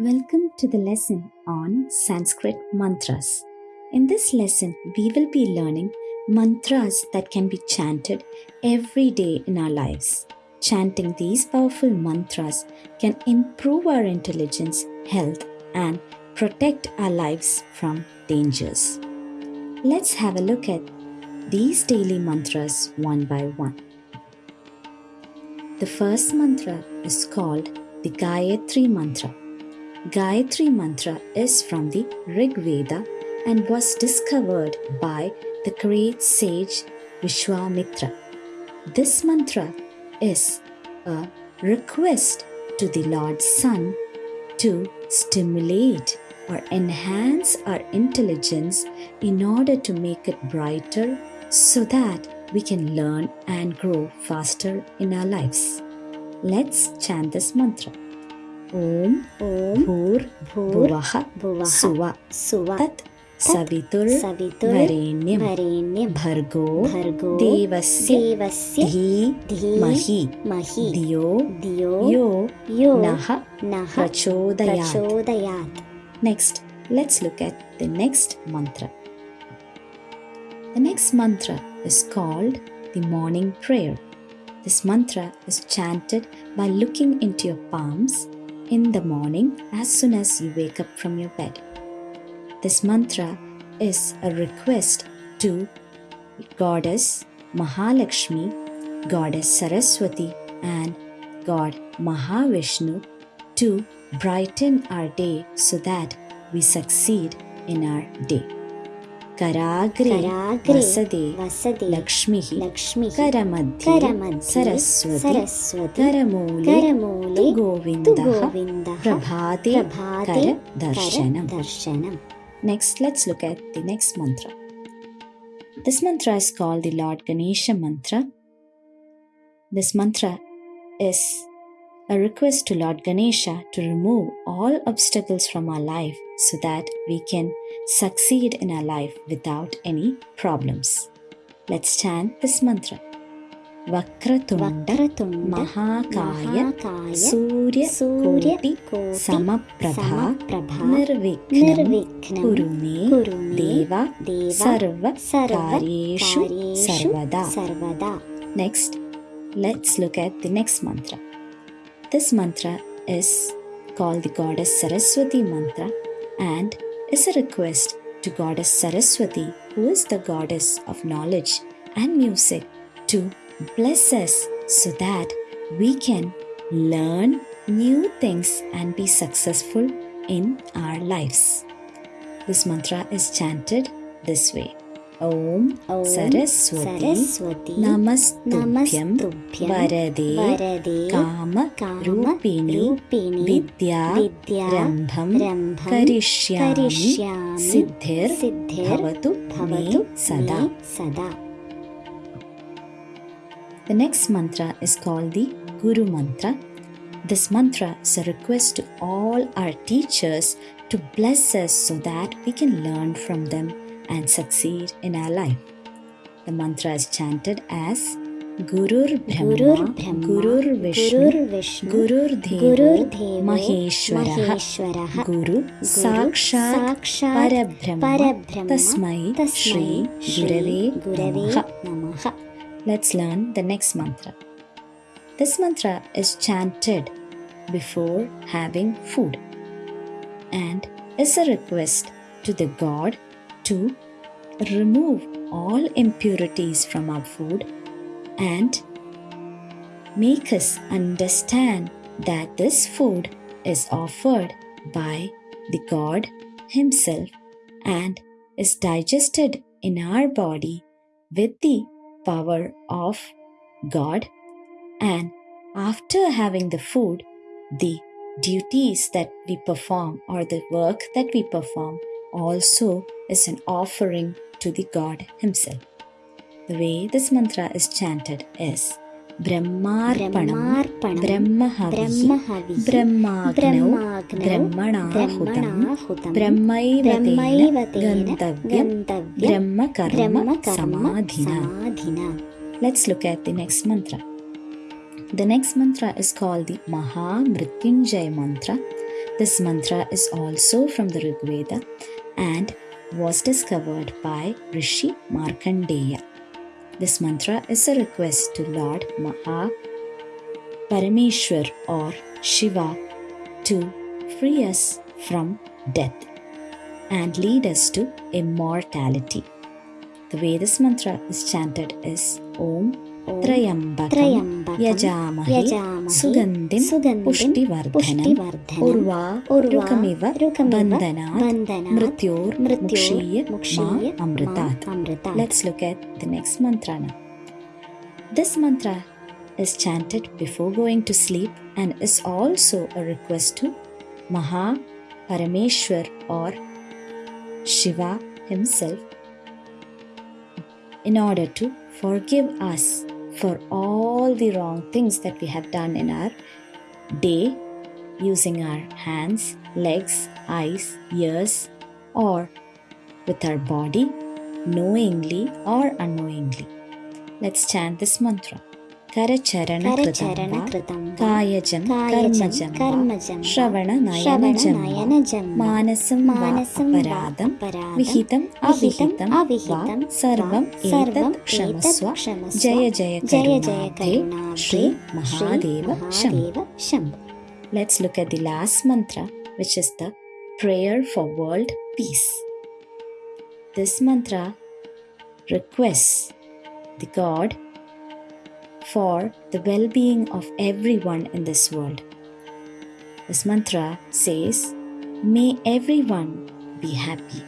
Welcome to the lesson on Sanskrit mantras. In this lesson, we will be learning mantras that can be chanted every day in our lives. Chanting these powerful mantras can improve our intelligence, health, and protect our lives from dangers. Let's have a look at these daily mantras one by one. The first mantra is called the Gayatri Mantra. Gayatri Mantra is from the Rig Veda and was discovered by the great sage Vishwamitra. This mantra is a request to the Lord Sun to stimulate or enhance our intelligence in order to make it brighter so that we can learn and grow faster in our lives. Let's chant this mantra. Om Om Bhur Bhur Bhuvaha Bhuvaha Suva Suva Tat Savitur Savitur Varenyam Varenyam Bhargo Bhargo Devasya Devasya Dhi Mahi Mahi Diyo Diyo Yo Yo Naha Naha Prachodayat Next, let's look at the next mantra. The next mantra is called the morning prayer. This mantra is chanted by looking into your palms in the morning as soon as you wake up from your bed. This mantra is a request to Goddess Mahalakshmi, Goddess Saraswati, and God Mahavishnu to brighten our day so that we succeed in our day. Karagre Karagre Vasade Vasade Lakshmihi Lakshmi Karamadhye Karamadhye Saraswati Saraswati Karamule Karamule Tu Tu Govindaha Govindaha Prabhate Prabhate Kara Darshanam. Darshanam Next, let's look at the next mantra. This mantra is called the Lord Ganesha mantra. This mantra is a request to Lord Ganesha to remove all obstacles from our life so that we can succeed in our life without any problems. Let's chant this mantra. Vakratunda Vakratunda Mahakaya Mahakaya Surya Surya Koti Koti Samaprabha Samaprabha Nirvikhnam Nirvikhnam Kuru me Kuru me Deva Deva Sarva Sarva Karyeshu Karyeshu Sarvada. Sarvada Next, let's look at the next mantra. This mantra is called the Goddess Saraswati mantra and is a request to Goddess Saraswati, who is the goddess of knowledge and music, to bless us so that we can learn new things and be successful in our lives. This mantra is chanted this way Om Om Saraswati Saraswati Namastubhyam Namastubhyam Varade Varade Kama Kama Rupini Rupini Vidya Vidya Rambham Rambham Karishyami Karishyami Siddhir Siddhir Bhavatu Bhavatu Me Sada. me Sada The next mantra is called the Guru Mantra. This mantra is a request to all our teachers to bless us so that we can learn from them and succeed in our life. The mantra is chanted as Gurur Brahma, Gurur Brahma Gurur Vishnu, Gurur Vishnu Gurur Devo, Gurur Devo Maheshwarah, Maheshwarah Guru Sakshat Sakshat Parabrahma Parabrahma Tasmai Shri Gurave Gurave Namaha. Namaha Let's learn the next mantra. This mantra is chanted before having food and is a request to the god to remove all impurities from our food and make us understand that this food is offered by the god himself and is digested in our body with the power of God. And after having the food, the duties that we perform or the work that we perform also is an offering to the God Himself. The way this mantra is chanted is Brahmarpanam Brahmarpanam Brahmahavihi Brahmahavihi Brahmagnau Brahmagnau Brahmanahutam Brahmanahutam Brahmaivatena Brahmaivatena Gantavyam Gantavyam Brahma Karma Brahma Karma Samadhina. Samadhina Let's look at the next mantra. The next mantra is called the Maha Mrityunjay mantra This mantra is also from the Rig Veda and was discovered by Rishi Markandeya. This mantra is a request to Lord Maha Parameshwar or Shiva to free us from death and lead us to immortality. The way this mantra is chanted is Om त्रयम्बकं यजामहे सुगन्धिं पुष्टिवर्धनम् उर्वारुकमिव बन्धनात् मृत्योर्मुक्षीय मा amritat. Let's look at the next mantra now. This mantra is chanted before going to sleep and is also a request to Maha Parameshwar or Shiva himself in order to forgive us for all the wrong things that we have done in our day using our hands, legs, eyes, ears, or with our body, knowingly or unknowingly. Let's chant this mantra. करचरणकृतं कायजं कर्मजं कर्मजं श्रवणनयनजं मानसं मानसं अपराधं? विहितम् अविहितम् अविहितं सर्वम् एतत् क्षमस्व? जय जय जय जय Shri Mahadev शम्भ शम्भ Let's look at the last mantra which is the prayer for world peace. This mantra requests the God for the well being of everyone in this world. This mantra says, May everyone be happy.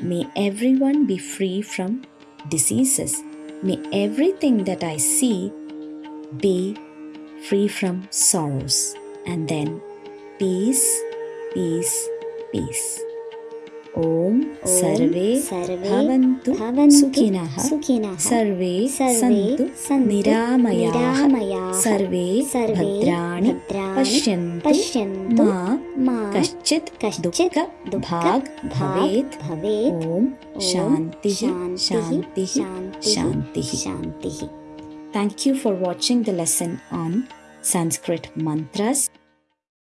May everyone be free from diseases. May everything that I see be free from sorrows. And then peace, peace, peace. ॐ सर्वे भवन्तु सुखिनः सर्वे सन्तु निरामयाः सर्वे भद्राणि पश्यन्तु मा कश्चित् कश्चित् भाग् भवेत् भवेत् ॐ शान्तिः शान्तिः शान्तिः शान्तिः Thank you for watching the lesson on Sanskrit mantras.